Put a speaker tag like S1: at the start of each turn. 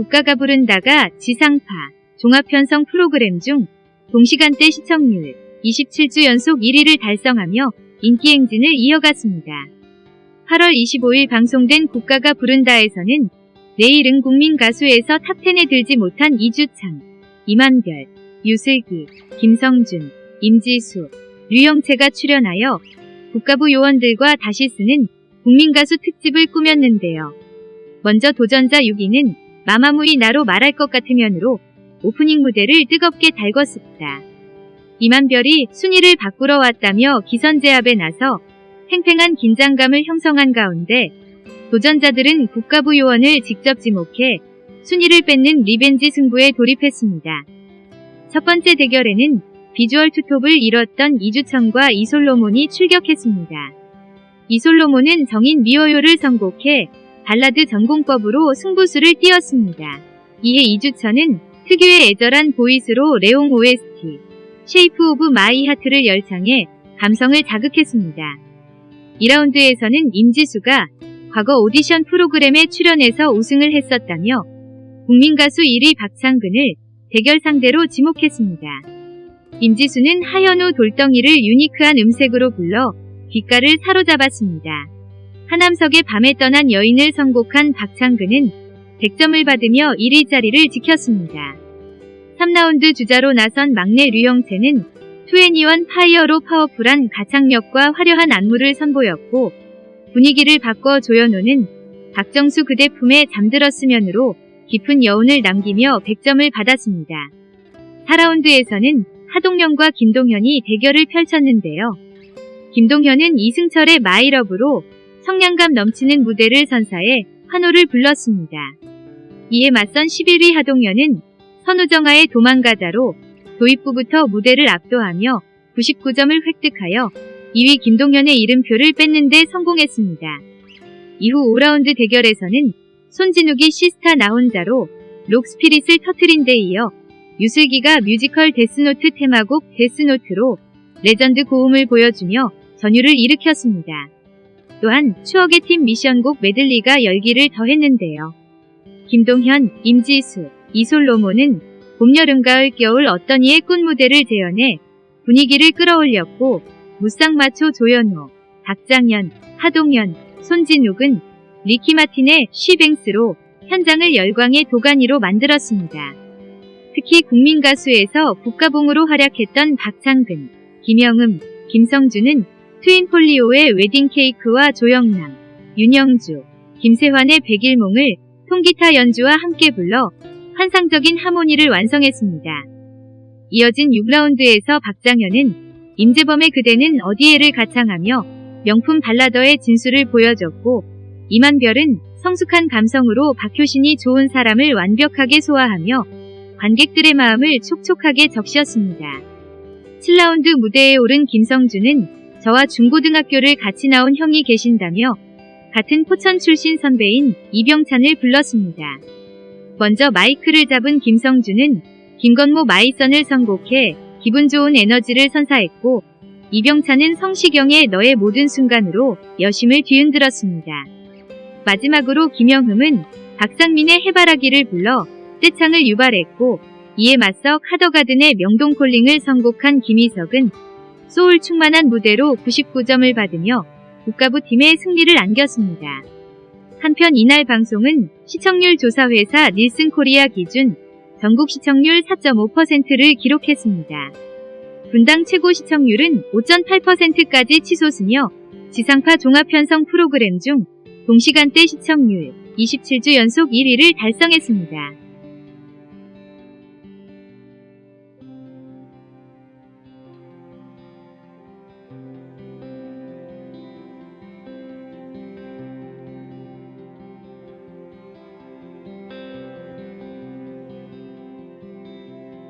S1: 국가가 부른다가 지상파 종합편성 프로그램 중 동시간대 시청률 27주 연속 1위를 달성하며 인기 행진을 이어갔습니다. 8월 25일 방송된 국가가 부른다에서는 내일은 국민 가수에서 top10에 들지 못한 이주천, 임한별, 유슬기, 김성준, 임지수, 류영채가 출연하여 국가부 요원들과 다시 쓰는 국민가수 특집을 꾸몄는데요. 먼저 도전자 6위는 마마무의 나로 말할 것 같으면으로 오프닝 무대를 뜨겁게 달궜습니다. 임한별이 순위를 바꾸러 왔다며 기선제압에 나서 팽팽한 긴장감을 형성한 가운데 도전자들은 국가부 요원을 직접 지목해 순위를 뺏는 revenge 승부에 돌입했습니다. 첫 번째 대결에는 비주얼 투톱을 이뤘던 이주천과 이솔로몬이 출격했습니다. 이솔로몬은 정인 미워요를 선곡해 발라드 정공법으로 승부수를 띄웠습니다. 이에 이주천은 특유의 애절한 voice로 레옹 OST, Shape of My Heart를 열창해 감성을 자극했습니다. 2라운드에서는 임지수가 과거 오디션 프로그램에 출연해서 우승을 했었다며 국민가수 1위 박창근을 대결 상대로 지목했습니다. 임지수는 하현우 돌덩이를 unique한 음색으로 불러 귓가를 사로잡았습니다. 하남석의 밤에 떠난 여인을 선곡한 박창근은 100점을 받으며 1위 자리를 지켰습니다. 3라운드 주자로 나선 막내 류영채는 2NE1 Fire로 powerful한 가창력과 화려한 안무를 선보였고 분위기를 바꿔 조연호는 박정수 그대 품에 잠들었으면으로 깊은 여운을 남기며 100점을 받았습니다. 4라운드에서는 하동현과 김동현이 대결을 펼쳤는데요. 김동현은 이승철의 마이러브로 성량감 넘치는 무대를 선사해 환호를 불렀습니다. 이에 맞선 11위 하동현은 선우정아의 도망가자로 도입부부터 무대를 압도하며 99점을 획득하여 2위 김동현의 이름표를 뺏는 데 성공했습니다. 이후 5라운드 대결에서는 손진욱이 시스타 나 혼자로 록 spirit을 터트린 데 이어 유슬기가 뮤지컬 Death Note 테마곡 Death Note로 legend 고음을 보여주며 전율을 일으켰습니다. 또한 추억의 팀 미션곡 메들리가 열기를 더했는데요. 김동현, 임지수, 이솔로몬은 봄, 여름, 가을, 겨울 어떤 이의 꿈 무대를 재현해 분위기를 끌어올렸고 무쌍마초 조현호, 박장현, 하동현, 손진욱은 리키 마틴의 쉬뱅스로 현장을 열광의 도가니로 만들었습니다. 특히 국민가수에서 국가봉으로 활약했던 박창근, 김영음, 김성준은 트윈폴리오의 웨딩케이크와 조영남, 윤영주, 김세환의 백일몽을 통기타 연주와 함께 불러 환상적인 하모니를 완성했습니다. 이어진 6라운드에서 박장현은 임재범의 그대는 어디에를 가창하며 명품 발라더의 진수를 보여줬고 이만별은 성숙한 감성으로 박효신이 좋은 사람을 완벽하게 소화하며 관객들의 마음을 촉촉하게 적셨습니다. 7라운드 무대에 오른 김성준은 저와 중고등학교를 같이 나온 형이 계신다며 같은 포천 출신 선배인 이병찬을 불렀습니다. 먼저 마이크를 잡은 김성준은 김건모 마이선을 선곡해 기분 좋은 에너지를 선사했고 이병찬은 성시경의 너의 모든 순간으로 여심을 뒤흔들었습니다. 마지막으로 김영흠은 박상민의 해바라기를 불러 떼창을 유발했고 이에 맞서 카더가든의 명동콜링을 선곡한 김희석은 소울 충만한 무대로 99점을 받으며 국가부 팀의 승리를 안겼습니다. 한편 이날 방송은 시청률 조사회사 닐슨 코리아 기준 전국 시청률 4.5%를 기록했습니다. 분당 최고 시청률은 5.8%까지 치솟으며 지상파 종합편성 프로그램 중 동시간대 시청률 27주 연속 1위를 달성했습니다.